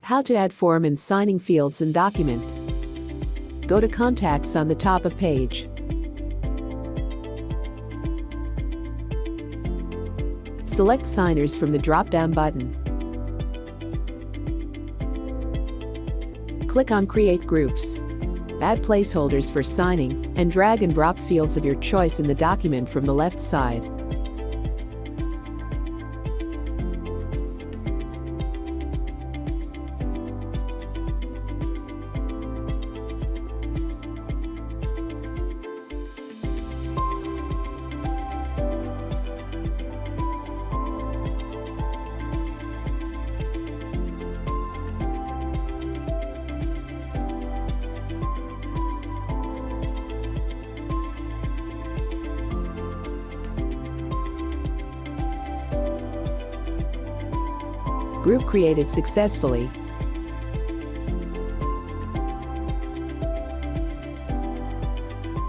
How to add form and signing fields in document. Go to Contacts on the top of page. Select Signers from the drop-down button. Click on Create Groups. Add placeholders for signing and drag and drop fields of your choice in the document from the left side. Group created successfully